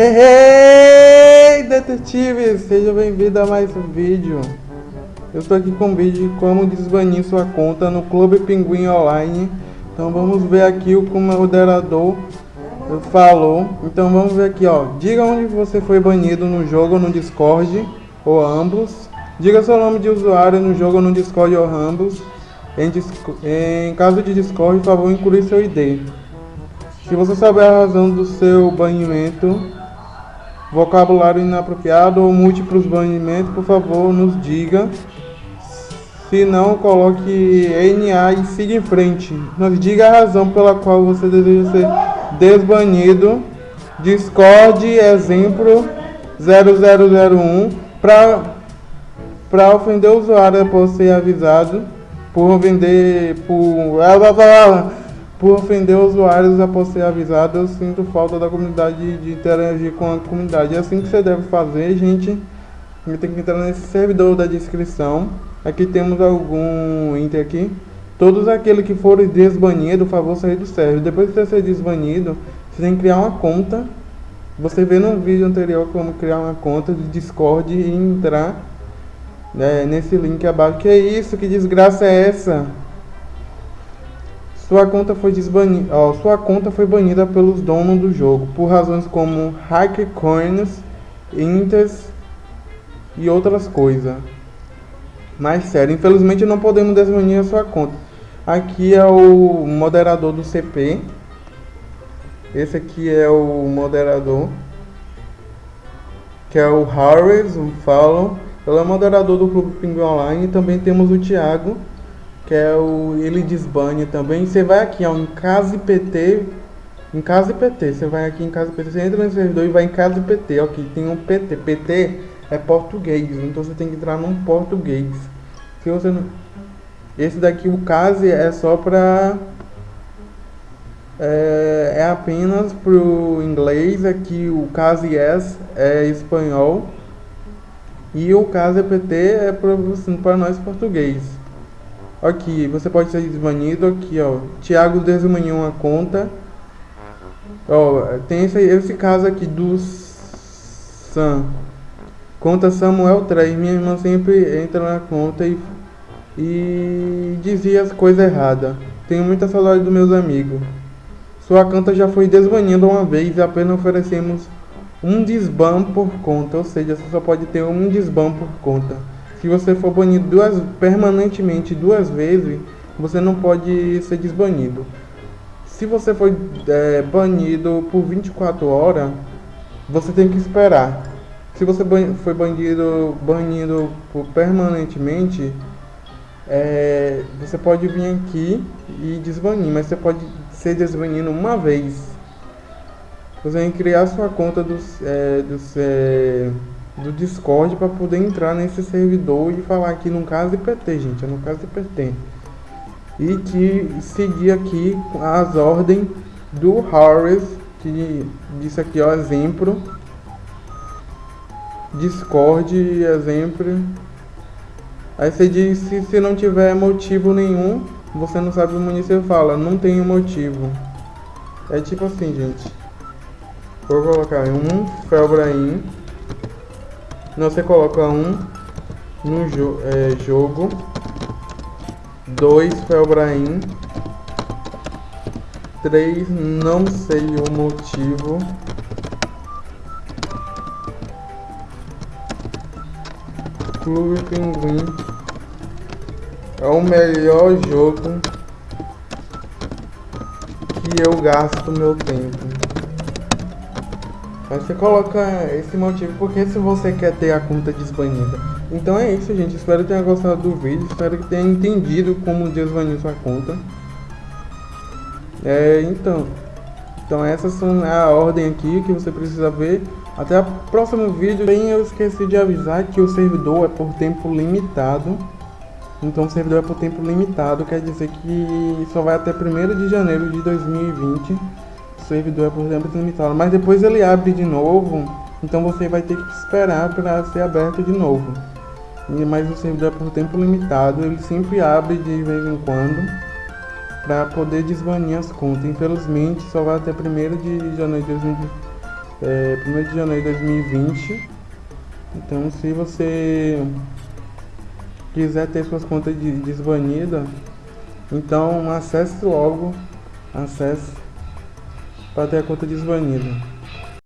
Hey, hey, detetive! Seja bem-vindo a mais um vídeo. Eu estou aqui com um vídeo de como desbanir sua conta no Clube Pinguim Online. Então vamos ver aqui o que o moderador falou. Então vamos ver aqui, ó. Diga onde você foi banido no jogo ou no Discord, ou ambos. Diga seu nome de usuário no jogo ou no Discord ou ambos. Em, em caso de Discord, por favor, incluir seu ID. Se você souber a razão do seu banimento, vocabulário inapropriado ou múltiplos banimentos, por favor, nos diga. Se não, coloque NA e siga em frente. Nos diga a razão pela qual você deseja ser desbanido. Discord, exemplo 0001, para ofender o usuário após ser avisado por vender por por ofender usuários após ser avisado, eu sinto falta da comunidade de interagir com a comunidade. É assim que você deve fazer, gente. Tem que entrar nesse servidor da descrição. Aqui temos algum enter aqui. Todos aqueles que forem desbanidos, por favor, sair do server. Depois de você ser desbanido, você tem que criar uma conta. Você vê no vídeo anterior como criar uma conta de Discord e entrar né, nesse link abaixo. Que é isso? Que desgraça é essa? Sua conta foi desbanida, ó, sua conta foi banida pelos donos do jogo por razões como coins, inters e outras coisas. Mas sério, infelizmente não podemos desbanir a sua conta. Aqui é o moderador do CP. Esse aqui é o moderador. Que é o Harris, um follow. Ele é moderador do Clube Pinguim Online. Também temos o Thiago que é o ele desbane também. Você vai aqui ó, em Casa IPT, em Casa IPT, você vai aqui em Casa IPT, você entra no servidor e vai em Casa IPT, ó, aqui tem um PT, PT é português, então você tem que entrar num português. Se você não... Esse daqui, o Case, é só para é, é, apenas pro inglês, aqui o Case Yes é espanhol e o Case PT é para assim, nós português. Aqui, você pode ser desbanido aqui, ó. Thiago desbaniu uma conta. Ó, tem esse, esse caso aqui do Sam. Conta Samuel 3. Minha irmã sempre entra na conta e, e dizia as coisas erradas. Tenho muita saudade dos meus amigos. Sua conta já foi desbanida uma vez e apenas oferecemos um desban por conta. Ou seja, você só pode ter um desban por conta. Se você for banido duas, permanentemente duas vezes, você não pode ser desbanido. Se você foi é, banido por 24 horas, você tem que esperar. Se você foi banido, banido por permanentemente, é, você pode vir aqui e desbanir, mas você pode ser desbanido uma vez. Você tem que criar sua conta dos, é, é, do Discord para poder entrar nesse servidor e falar aqui no caso IPT, gente, é no caso IPT. E que seguir aqui as ordens do Harris, que disse aqui, ó, exemplo. Discord, exemplo. Aí você diz, se, se não tiver motivo nenhum, você não sabe o município fala, não tem motivo. É tipo assim, gente. Vou colocar um Felbrain você coloca um no jo é, jogo, dois Felbrain, três não sei o motivo, Clube Pinguim é o melhor jogo que eu gasto meu tempo. Você coloca esse motivo porque se você quer ter a conta desbanida. Então é isso, gente. Espero que tenha gostado do vídeo. Espero que tenha entendido como desbanir sua conta. É, então. Então essas são a ordem aqui que você precisa ver. Até o próximo vídeo. Bem, eu esqueci de avisar que o servidor é por tempo limitado. Então o servidor é por tempo limitado. Quer dizer que só vai até 1 de janeiro de 2020 servidor é por tempo limitado, mas depois ele abre de novo, então você vai ter que esperar para ser aberto de novo. Mas o servidor é por tempo limitado, ele sempre abre de vez em quando para poder desbanir as contas. Infelizmente só vai até 1 de janeiro de 2020. é, 1 de janeiro de 2020. Então se você quiser ter suas contas desbanidas, então acesse logo, acesse para ter a conta desbanida.